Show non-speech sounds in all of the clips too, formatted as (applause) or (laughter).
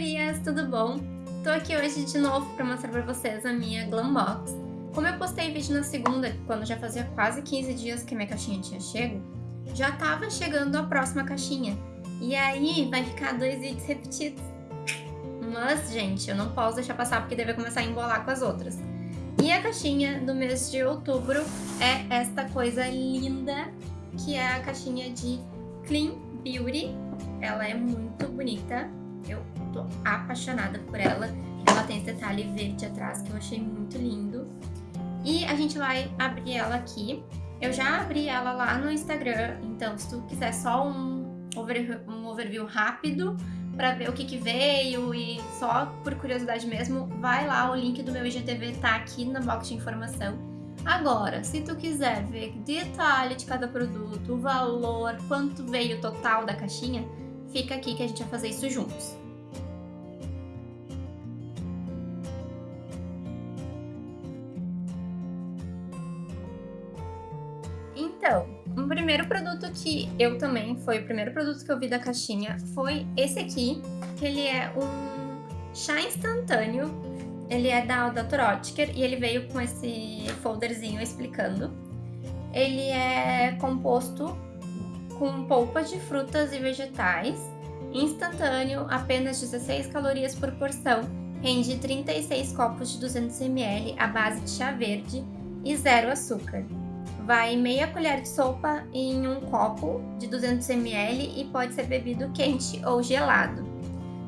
gurias, tudo bom? Tô aqui hoje de novo pra mostrar pra vocês a minha Glam Box. Como eu postei vídeo na segunda, quando já fazia quase 15 dias que minha caixinha tinha chego, já tava chegando a próxima caixinha. E aí vai ficar dois vídeos repetidos. Mas, gente, eu não posso deixar passar porque deve começar a embolar com as outras. E a caixinha do mês de outubro é esta coisa linda, que é a caixinha de Clean Beauty. Ela é muito bonita, eu tô apaixonada por ela. Ela tem esse detalhe verde atrás que eu achei muito lindo. E a gente vai abrir ela aqui. Eu já abri ela lá no Instagram, então se tu quiser só um overview, um overview rápido para ver o que, que veio e só por curiosidade mesmo, vai lá, o link do meu IGTV tá aqui na box de informação. Agora, se tu quiser ver detalhe de cada produto, o valor, quanto veio o total da caixinha, fica aqui que a gente vai fazer isso juntos. Então, um primeiro produto que eu também, foi o primeiro produto que eu vi da caixinha, foi esse aqui, que ele é um chá instantâneo, ele é da Dr. Oetker e ele veio com esse folderzinho explicando. Ele é composto com polpa de frutas e vegetais, instantâneo, apenas 16 calorias por porção, rende 36 copos de 200ml à base de chá verde e zero açúcar vai meia colher de sopa em um copo de 200ml e pode ser bebido quente ou gelado.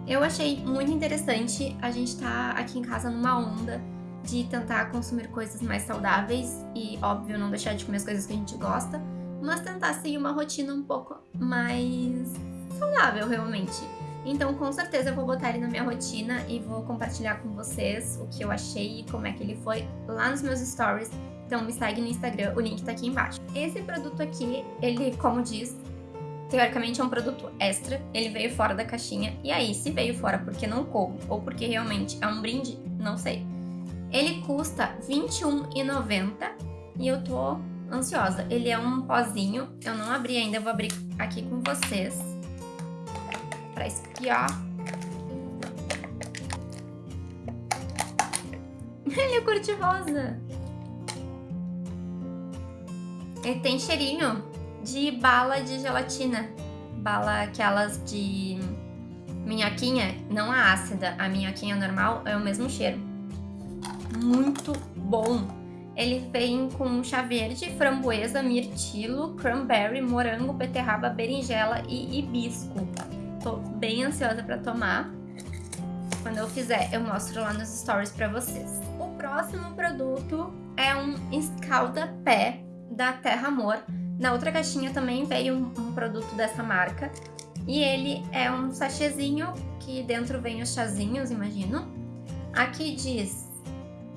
Eu achei muito interessante, a gente tá aqui em casa numa onda de tentar consumir coisas mais saudáveis e, óbvio, não deixar de comer as coisas que a gente gosta, mas tentar seguir uma rotina um pouco mais saudável, realmente. Então, com certeza, eu vou botar ele na minha rotina e vou compartilhar com vocês o que eu achei e como é que ele foi lá nos meus stories então me segue no Instagram, o link tá aqui embaixo. Esse produto aqui, ele, como diz, teoricamente é um produto extra, ele veio fora da caixinha, e aí, se veio fora porque não coube, ou porque realmente é um brinde, não sei. Ele custa R$21,90 e eu tô ansiosa. Ele é um pozinho, eu não abri ainda, eu vou abrir aqui com vocês pra espiar. (laughs) Ele é cor de rosa. Ele tem cheirinho de bala de gelatina. Bala aquelas de minhoquinha, não a ácida, a minhoquinha normal é o mesmo cheiro. Muito bom! Ele vem com chá verde, framboesa, mirtilo, cranberry, morango, beterraba, berinjela e hibisco. Tô bem ansiosa para tomar. Quando eu fizer, eu mostro lá nos stories para vocês. O próximo produto é um escalda-pé da Terra Amor. Na outra caixinha também veio um, um produto dessa marca. E ele é um sachêzinho que dentro vem os chazinhos, imagino. Aqui diz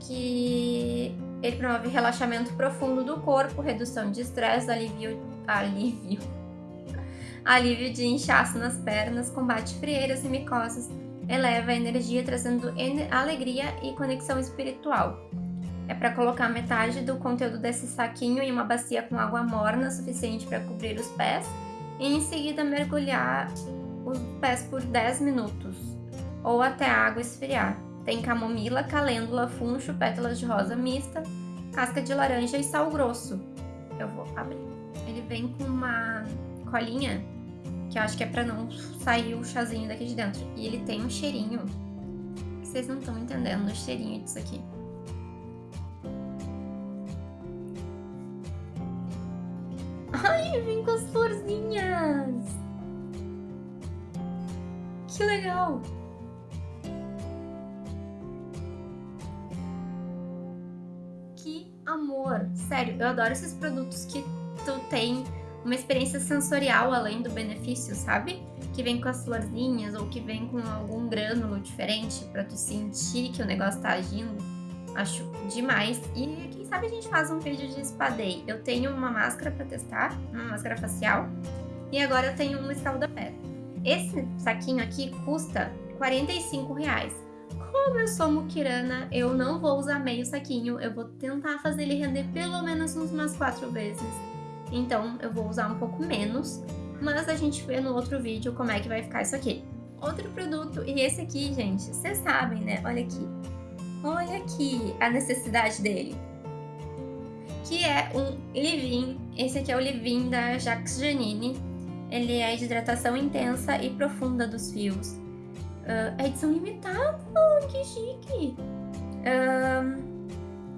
que ele promove relaxamento profundo do corpo, redução de estresse, alívio, alívio, alívio de inchaço nas pernas, combate frieiras e micoses, eleva a energia trazendo alegria e conexão espiritual. É para colocar metade do conteúdo desse saquinho em uma bacia com água morna suficiente para cobrir os pés e em seguida mergulhar os pés por 10 minutos ou até a água esfriar. Tem camomila, calêndula, funcho, pétalas de rosa mista, casca de laranja e sal grosso. Eu vou abrir. Ele vem com uma colinha que eu acho que é para não sair o chazinho daqui de dentro. E ele tem um cheirinho. Vocês não estão entendendo o cheirinho disso aqui. Ai, vem com as florzinhas! Que legal! Que amor! Sério, eu adoro esses produtos que tu tem uma experiência sensorial além do benefício, sabe? Que vem com as florzinhas ou que vem com algum grânulo diferente para tu sentir que o negócio tá agindo. Acho demais. E quem sabe a gente faz um vídeo de espadei. Eu tenho uma máscara para testar, uma máscara facial. E agora eu tenho um escalda-pé. Esse saquinho aqui custa 45 reais. Como eu sou muquirana, eu não vou usar meio saquinho. Eu vou tentar fazer ele render pelo menos umas quatro vezes. Então eu vou usar um pouco menos. Mas a gente vê no outro vídeo como é que vai ficar isso aqui. outro produto. E esse aqui, gente, vocês sabem, né? Olha aqui. Olha aqui a necessidade dele. Que é um Livin. Esse aqui é o Livin da Jacques Janine. Ele é de hidratação intensa e profunda dos fios. Uh, é edição limitada, que chique! Uh,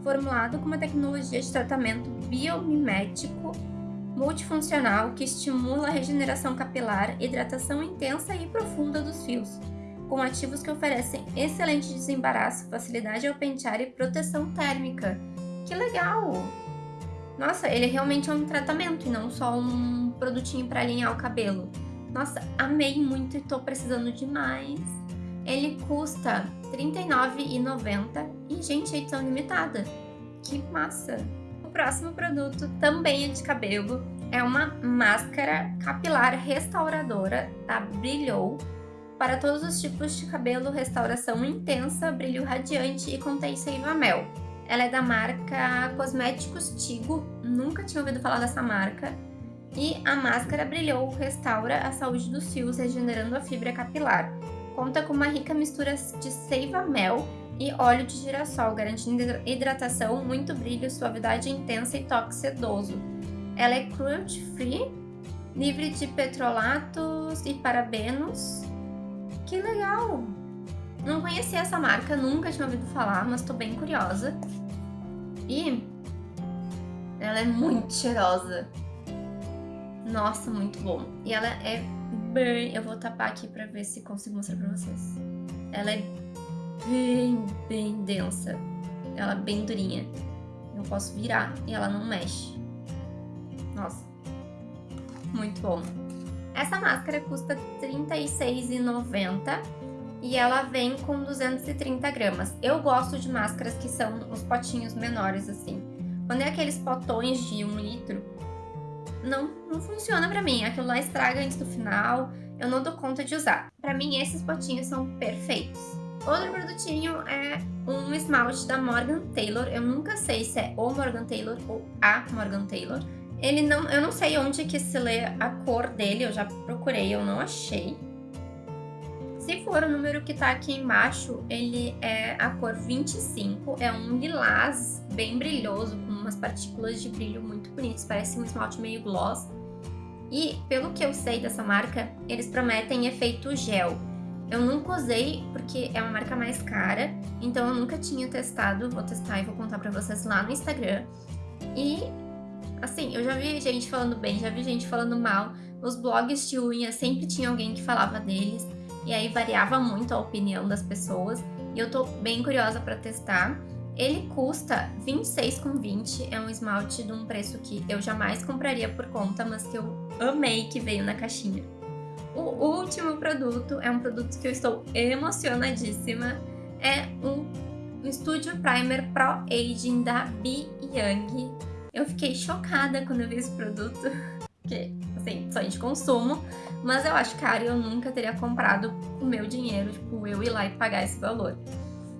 formulado com uma tecnologia de tratamento biomimético multifuncional que estimula a regeneração capilar, hidratação intensa e profunda dos fios, com ativos que oferecem excelente desembaraço, facilidade ao pentear e proteção térmica. Que legal! Nossa, ele realmente é um tratamento e não só um produtinho para alinhar o cabelo. Nossa, amei muito e tô precisando demais. Ele custa R$ 39,90 e, gente, é edição limitada. Que massa! O próximo produto também é de cabelo. É uma máscara capilar restauradora da Brilhou para todos os tipos de cabelo, restauração intensa, brilho radiante e contém seiva mel. Ela é da marca Cosméticos Tigo, nunca tinha ouvido falar dessa marca. E a máscara Brilhou restaura a saúde dos fios, regenerando a fibra capilar. Conta com uma rica mistura de seiva mel e óleo de girassol, garantindo hidratação, muito brilho, suavidade intensa e toque sedoso. Ela é cruelty free, livre de petrolatos e parabenos. Que legal! Não conhecia essa marca, nunca tinha ouvido falar, mas tô bem curiosa. E ela é muito cheirosa. Nossa, muito bom. E ela é bem... Eu vou tapar aqui pra ver se consigo mostrar pra vocês. Ela é bem, bem densa. Ela é bem durinha. Eu posso virar e ela não mexe. Nossa, muito bom. Essa máscara custa R$ 36,90 e ela vem com 230 gramas. Eu gosto de máscaras que são os potinhos menores assim. Quando é aqueles potões de um litro, não, não funciona pra mim. Aquilo lá estraga antes do final, eu não dou conta de usar. Pra mim, esses potinhos são perfeitos. Outro produtinho é um esmalte da Morgan Taylor. Eu nunca sei se é o Morgan Taylor ou a Morgan Taylor. Ele não, eu não sei onde que se lê a cor dele, eu já procurei, eu não achei. Se for o número que tá aqui embaixo, ele é a cor 25, é um lilás bem brilhoso, com umas partículas de brilho muito bonitas, parece um esmalte meio gloss. E, pelo que eu sei dessa marca, eles prometem efeito gel. Eu nunca usei porque é uma marca mais cara, então eu nunca tinha testado, vou testar e vou contar pra vocês lá no Instagram. E, assim, eu já vi gente falando bem, já vi gente falando mal. Os blogs de unha sempre tinha alguém que falava deles, e aí variava muito a opinião das pessoas. E eu tô bem curiosa pra testar. Ele custa R$26,20, é um esmalte de um preço que eu jamais compraria por conta, mas que eu amei que veio na caixinha. O último produto é um produto que eu estou emocionadíssima. É um Studio Primer Pro Aging da Bi Young. Eu fiquei chocada quando eu vi esse produto, (laughs) porque, assim, só de consumo, mas eu acho caro e eu nunca teria comprado o meu dinheiro, tipo, eu ir lá e pagar esse valor.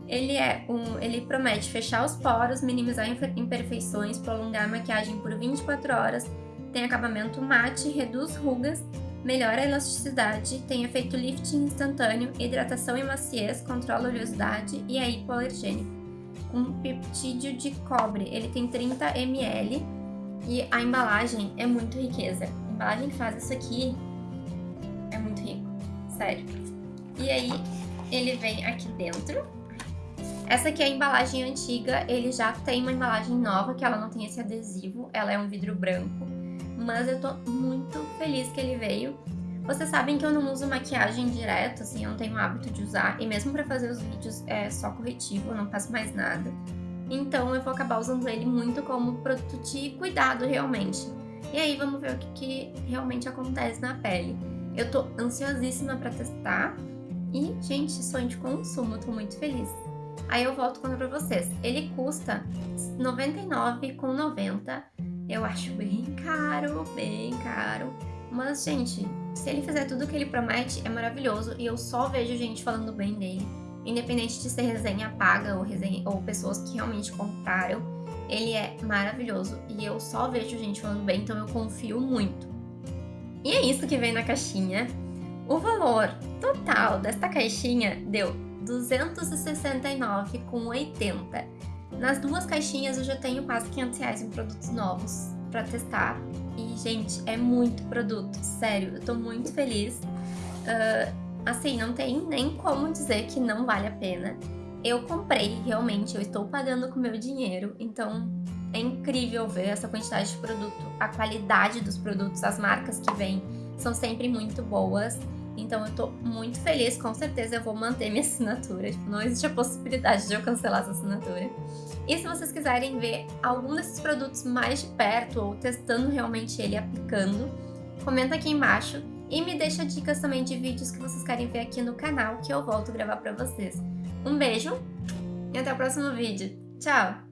Ele é um, ele promete fechar os poros, minimizar imperfeições, prolongar a maquiagem por 24 horas, tem acabamento mate, reduz rugas melhora a elasticidade, tem efeito lifting instantâneo, hidratação e maciez, controla a oleosidade e é hipoalergênico. Um peptídeo de cobre, ele tem 30 ml e a embalagem é muito riqueza. A embalagem que faz isso aqui é muito rico, sério. E aí ele vem aqui dentro. Essa aqui é a embalagem antiga, ele já tem uma embalagem nova que ela não tem esse adesivo, ela é um vidro branco mas eu tô muito feliz que ele veio. Vocês sabem que eu não uso maquiagem direto, assim, eu não tenho hábito de usar, e mesmo pra fazer os vídeos é só corretivo, eu não faço mais nada. Então eu vou acabar usando ele muito como produto de cuidado, realmente. E aí vamos ver o que, que realmente acontece na pele. Eu tô ansiosíssima pra testar, e, gente, sonho de consumo, tô muito feliz. Aí eu volto contar pra vocês. Ele custa R$ 99,90 eu acho bem caro, bem caro. Mas, gente, se ele fizer tudo o que ele promete, é maravilhoso. E eu só vejo gente falando bem dele. Independente de ser resenha paga ou, resenha, ou pessoas que realmente compraram. Ele é maravilhoso. E eu só vejo gente falando bem, então eu confio muito. E é isso que vem na caixinha. O valor total desta caixinha deu 269,80. Nas duas caixinhas eu já tenho quase 500 reais em produtos novos para testar. E, gente, é muito produto, sério, eu tô muito feliz. Uh, assim, não tem nem como dizer que não vale a pena. Eu comprei, realmente, eu estou pagando com meu dinheiro, então é incrível ver essa quantidade de produto, a qualidade dos produtos, as marcas que vêm são sempre muito boas. Então eu tô muito feliz, com certeza eu vou manter minha (laughs) assinatura. Tipo, não existe a possibilidade de eu cancelar essa assinatura. E se vocês quiserem ver algum desses produtos mais de perto ou testando realmente ele aplicando, comenta aqui embaixo e me deixa dicas também de vídeos que vocês querem ver aqui no canal que eu volto a gravar pra vocês. Um beijo e até o próximo vídeo. Tchau!